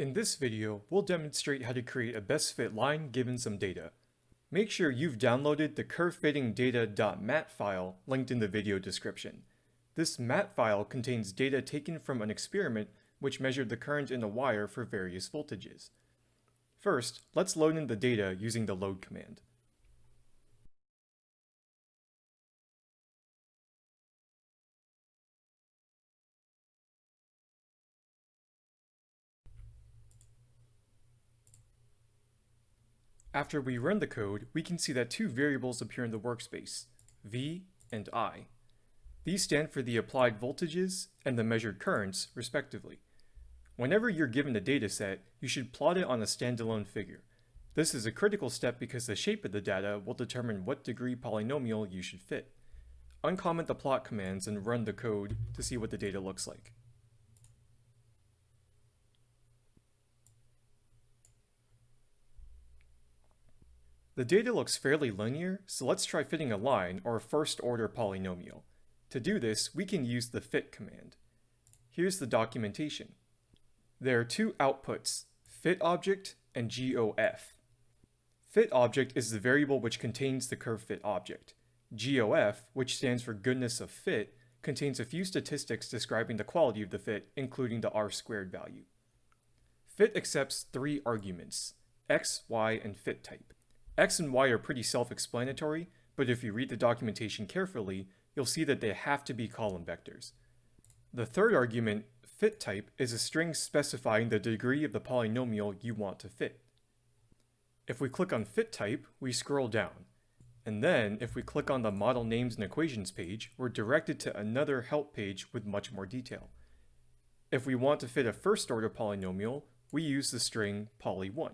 In this video, we'll demonstrate how to create a best fit line given some data. Make sure you've downloaded the curvefittingdata.mat file linked in the video description. This mat file contains data taken from an experiment which measured the current in a wire for various voltages. First, let's load in the data using the load command. After we run the code, we can see that two variables appear in the workspace, V and I. These stand for the applied voltages and the measured currents, respectively. Whenever you're given a dataset, you should plot it on a standalone figure. This is a critical step because the shape of the data will determine what degree polynomial you should fit. Uncomment the plot commands and run the code to see what the data looks like. The data looks fairly linear, so let's try fitting a line or a first-order polynomial. To do this, we can use the fit command. Here's the documentation. There are two outputs, fit object and GOF. Fit object is the variable which contains the curve fit object. GOF, which stands for goodness of fit, contains a few statistics describing the quality of the fit, including the r squared value. Fit accepts three arguments, x, y, and fit type. X and Y are pretty self-explanatory, but if you read the documentation carefully, you'll see that they have to be column vectors. The third argument, fit type, is a string specifying the degree of the polynomial you want to fit. If we click on fit type, we scroll down. And then, if we click on the model names and equations page, we're directed to another help page with much more detail. If we want to fit a first order polynomial, we use the string poly1.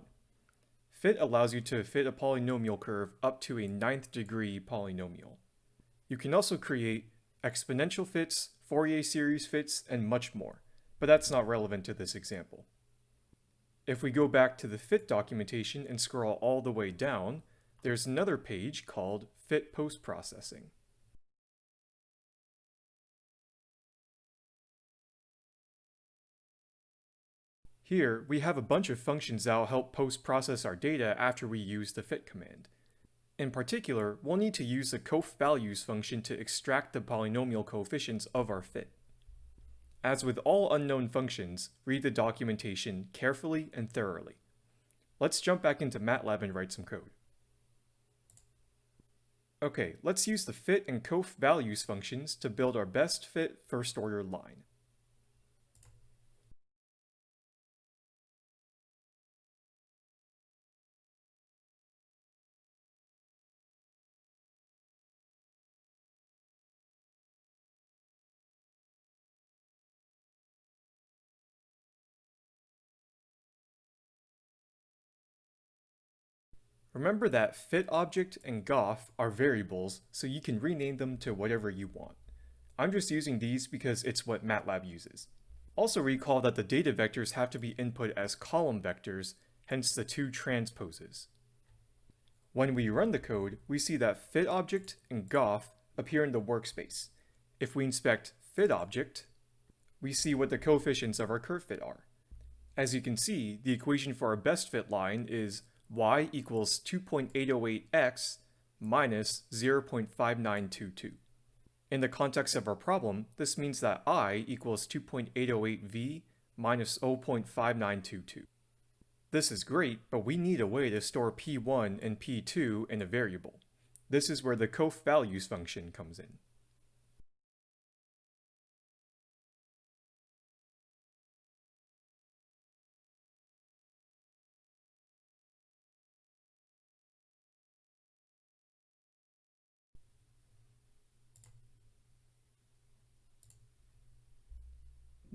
Fit allows you to fit a polynomial curve up to a ninth degree polynomial. You can also create exponential fits, Fourier series fits, and much more, but that's not relevant to this example. If we go back to the fit documentation and scroll all the way down, there's another page called Fit Post-Processing. Here, we have a bunch of functions that will help post-process our data after we use the fit command. In particular, we'll need to use the coeffvalues function to extract the polynomial coefficients of our fit. As with all unknown functions, read the documentation carefully and thoroughly. Let's jump back into MATLAB and write some code. Okay, let's use the fit and coeffvalues functions to build our best fit first order line. Remember that fitObject and gof are variables, so you can rename them to whatever you want. I'm just using these because it's what MATLAB uses. Also recall that the data vectors have to be input as column vectors, hence the two transposes. When we run the code, we see that fitObject and gof appear in the workspace. If we inspect fitObject, we see what the coefficients of our curve fit are. As you can see, the equation for our best fit line is y equals 2.808x minus 0.5922. In the context of our problem, this means that i equals 2.808v minus 0.5922. This is great, but we need a way to store p1 and p2 in a variable. This is where the coeffvalues function comes in.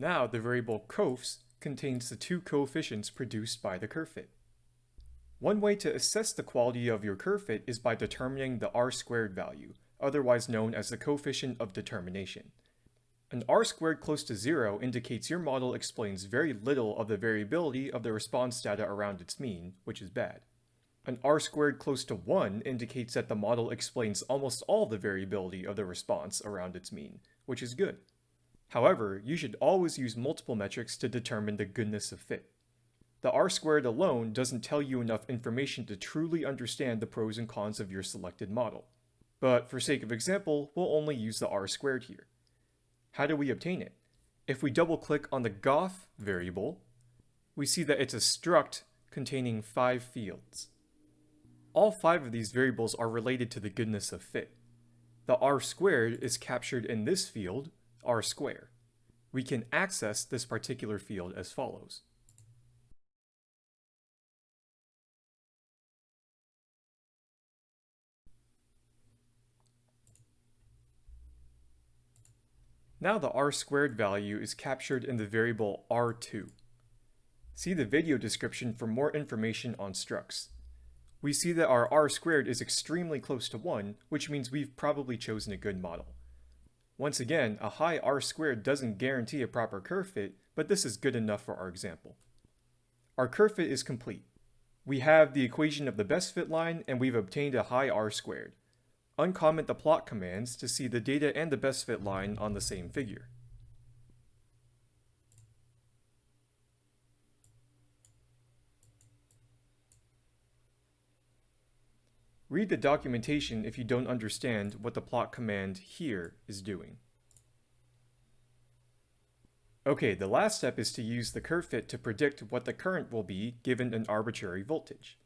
Now the variable cofs contains the two coefficients produced by the curve fit. One way to assess the quality of your curve fit is by determining the r-squared value, otherwise known as the coefficient of determination. An r-squared close to zero indicates your model explains very little of the variability of the response data around its mean, which is bad. An r-squared close to 1 indicates that the model explains almost all the variability of the response around its mean, which is good. However, you should always use multiple metrics to determine the goodness of fit. the r squared alone doesn't tell you enough information to truly understand the pros and cons of your selected model. But for sake of example, we'll only use the r squared here. How do we obtain it? If we double click on the gof variable, we see that it's a struct containing five fields. All five of these variables are related to the goodness of fit. The r squared is captured in this field, r square. We can access this particular field as follows. Now the r squared value is captured in the variable r2. See the video description for more information on structs. We see that our r squared is extremely close to 1, which means we've probably chosen a good model. Once again, a high r squared doesn't guarantee a proper curve fit, but this is good enough for our example. Our curve fit is complete. We have the equation of the best fit line and we've obtained a high r squared uncomment the plot commands to see the data and the best fit line on the same figure. Read the documentation if you don't understand what the plot command here is doing. Okay, the last step is to use the curve fit to predict what the current will be given an arbitrary voltage.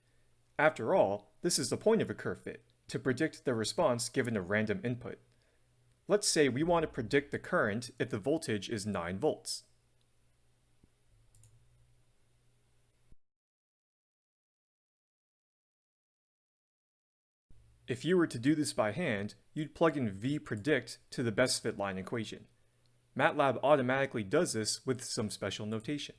After all, this is the point of a curve fit to predict the response given a random input. Let's say we want to predict the current if the voltage is 9 volts. If you were to do this by hand, you'd plug in vpredict to the best fit line equation. MATLAB automatically does this with some special notation.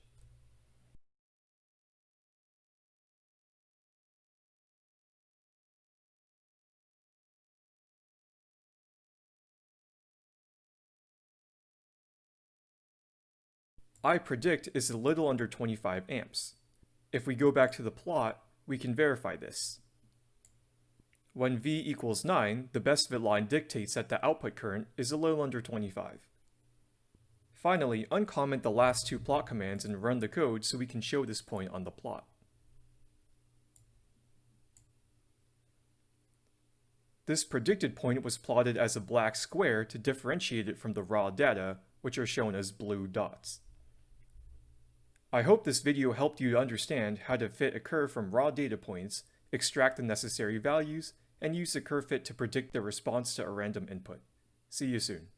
I predict is a little under 25 amps. If we go back to the plot, we can verify this. When V equals 9, the best fit line dictates that the output current is a little under 25. Finally, uncomment the last two plot commands and run the code so we can show this point on the plot. This predicted point was plotted as a black square to differentiate it from the raw data, which are shown as blue dots. I hope this video helped you understand how to fit a curve from raw data points, extract the necessary values, and use the curve fit to predict the response to a random input. See you soon.